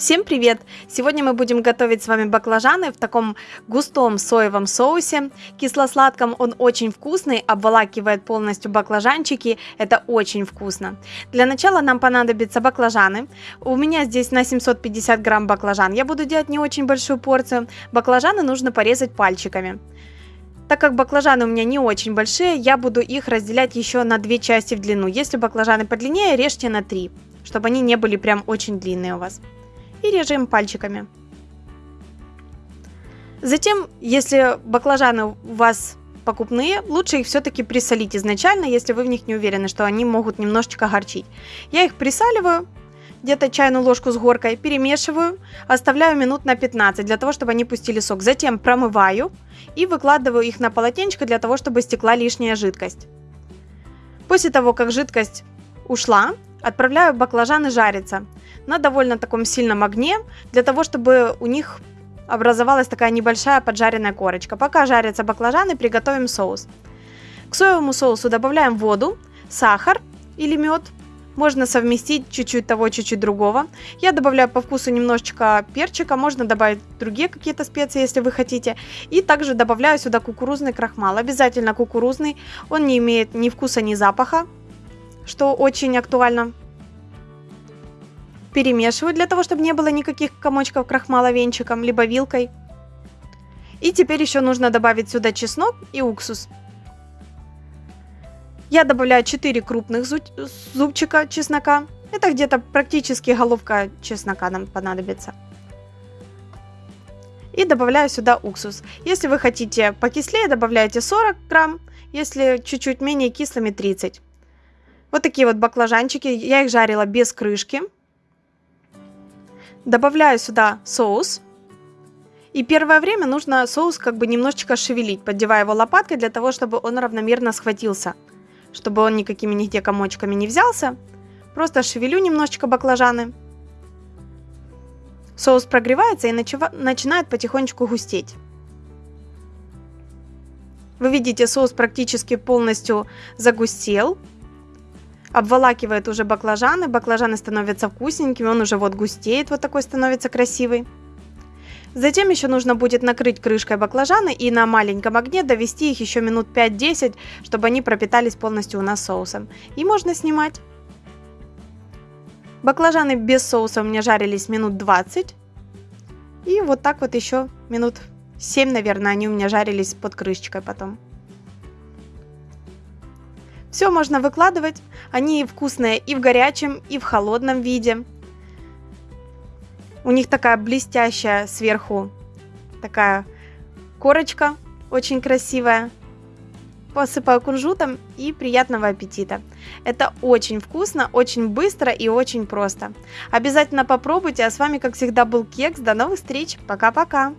Всем привет! Сегодня мы будем готовить с вами баклажаны в таком густом соевом соусе. Кисло-сладком он очень вкусный, обволакивает полностью баклажанчики. Это очень вкусно. Для начала нам понадобятся баклажаны. У меня здесь на 750 грамм баклажан. Я буду делать не очень большую порцию. Баклажаны нужно порезать пальчиками. Так как баклажаны у меня не очень большие, я буду их разделять еще на две части в длину. Если баклажаны подлиннее, режьте на три, чтобы они не были прям очень длинные у вас и режем пальчиками. Затем, если баклажаны у вас покупные, лучше их все-таки присолить изначально, если вы в них не уверены, что они могут немножечко горчить. Я их присаливаю, где-то чайную ложку с горкой, перемешиваю, оставляю минут на 15 для того, чтобы они пустили сок. Затем промываю и выкладываю их на полотенечко для того, чтобы стекла лишняя жидкость. После того, как жидкость ушла, отправляю баклажаны жариться на довольно таком сильном огне, для того, чтобы у них образовалась такая небольшая поджаренная корочка. Пока жарятся баклажаны, приготовим соус. К соевому соусу добавляем воду, сахар или мед. Можно совместить чуть-чуть того, чуть-чуть другого. Я добавляю по вкусу немножечко перчика, можно добавить другие какие-то специи, если вы хотите. И также добавляю сюда кукурузный крахмал, обязательно кукурузный. Он не имеет ни вкуса, ни запаха, что очень актуально Перемешиваю для того, чтобы не было никаких комочков крахмала венчиком, либо вилкой. И теперь еще нужно добавить сюда чеснок и уксус. Я добавляю 4 крупных зубчика чеснока. Это где-то практически головка чеснока нам понадобится. И добавляю сюда уксус. Если вы хотите покислее, добавляйте 40 грамм. Если чуть-чуть менее кислыми 30. Вот такие вот баклажанчики. Я их жарила без крышки. Добавляю сюда соус. И первое время нужно соус как бы немножечко шевелить, поддевая его лопаткой для того, чтобы он равномерно схватился. Чтобы он никакими нигде комочками не взялся. Просто шевелю немножечко баклажаны. Соус прогревается и начинает потихонечку густеть. Вы видите, соус практически полностью загустел обволакивает уже баклажаны, баклажаны становятся вкусненькими, он уже вот густеет, вот такой становится красивый. Затем еще нужно будет накрыть крышкой баклажаны и на маленьком огне довести их еще минут 5-10, чтобы они пропитались полностью у нас соусом. И можно снимать. Баклажаны без соуса у меня жарились минут 20. И вот так вот еще минут 7, наверное, они у меня жарились под крышечкой потом. Все можно выкладывать. Они вкусные и в горячем, и в холодном виде. У них такая блестящая сверху такая корочка, очень красивая. Посыпаю кунжутом и приятного аппетита. Это очень вкусно, очень быстро и очень просто. Обязательно попробуйте. А с вами, как всегда, был Кекс. До новых встреч. Пока-пока.